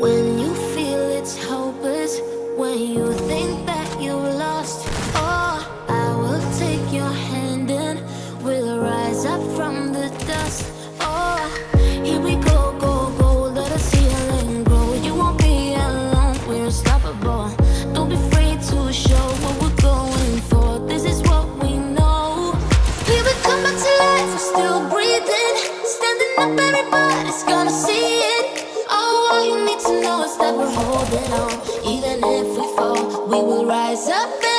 When you feel it's hopeless When you think that you are lost Oh, I will take your hand and We'll rise up from the dust. Oh, here we go, go, go Let grow You won't be alone, we're unstoppable. Don't be afraid. Even if we fall, we will rise up.